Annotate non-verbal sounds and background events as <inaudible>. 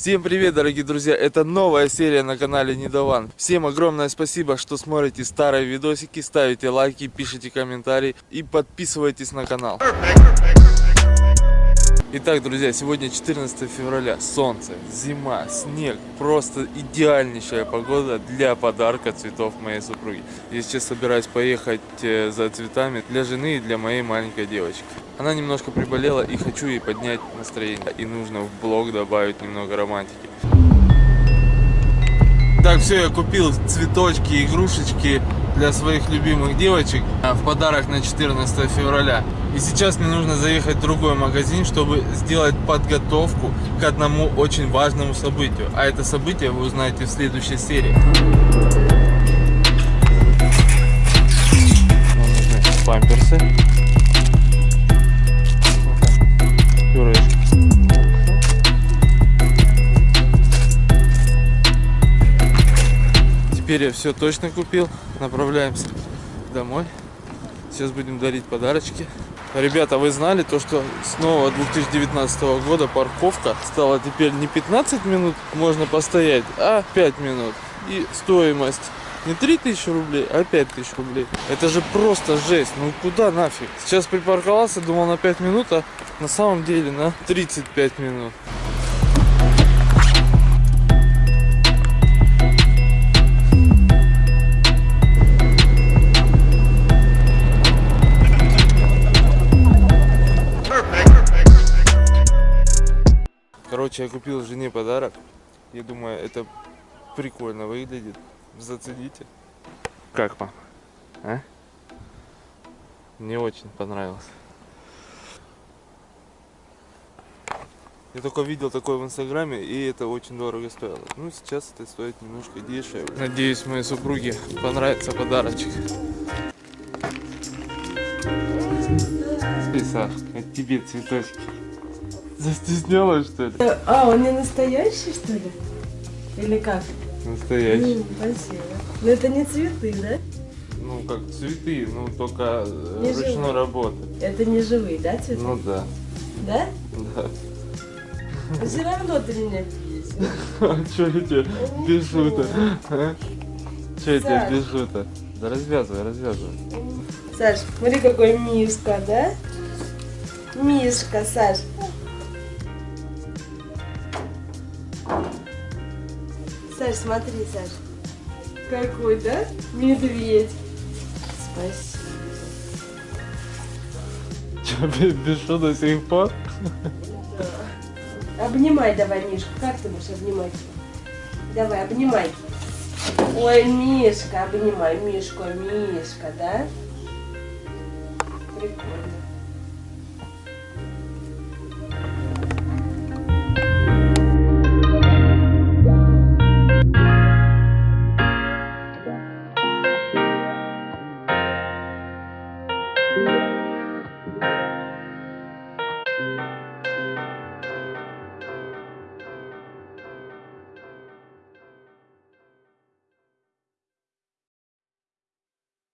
Всем привет, дорогие друзья! Это новая серия на канале Недован. Всем огромное спасибо, что смотрите старые видосики, ставите лайки, пишите комментарии и подписывайтесь на канал. Итак, друзья, сегодня 14 февраля. Солнце, зима, снег. Просто идеальнейшая погода для подарка цветов моей супруги. Я сейчас собираюсь поехать э, за цветами для жены и для моей маленькой девочки. Она немножко приболела и хочу ей поднять настроение. И нужно в блог добавить немного романтики. Так, все, я купил цветочки, игрушечки для своих любимых девочек а, в подарок на 14 февраля. И сейчас мне нужно заехать в другой магазин, чтобы сделать подготовку к одному очень важному событию. А это событие вы узнаете в следующей серии. Памперсы. Теперь я все точно купил. Направляемся домой. Сейчас будем дарить подарочки. Ребята, вы знали то, что с нового 2019 года парковка стала теперь не 15 минут можно постоять, а 5 минут. И стоимость не 3000 рублей, а 5000 рублей. Это же просто жесть. Ну куда нафиг? Сейчас припарковался, думал на 5 минут, а на самом деле на 35 минут. Короче, я купил жене подарок. Я думаю, это прикольно выглядит. Зацените. Как вам? А? Мне очень понравилось. Я только видел такое в инстаграме, и это очень дорого стоило. Ну, сейчас это стоит немножко дешевле. Надеюсь, моей супруге понравится подарочек. Саш, от тебе цветочки. Застеснялась, что ли? А, он не настоящий, что ли? Или как? Настоящий. М, спасибо. Но это не цветы, да? Ну, как цветы, ну, только э, Не ручной живые. работы. Это не живые, да, цветы? Ну, да. Да? Да. Но все равно ты меня бесишь. <laughs> А что я тебе пишу-то? А? Что я тебе Саш. пишу-то? Да развязывай, развязывай. Саш, смотри, какой мишка, да? Мишка, Саш. Саш, смотри, Саш. Какой, да? Медведь. Спасибо. Что, пишу до сих пор? Обнимай давай, Мишку. Как ты будешь обнимать? Давай, обнимай. Ой, Мишка, обнимай. Мишку, Мишка, да? Прикольно.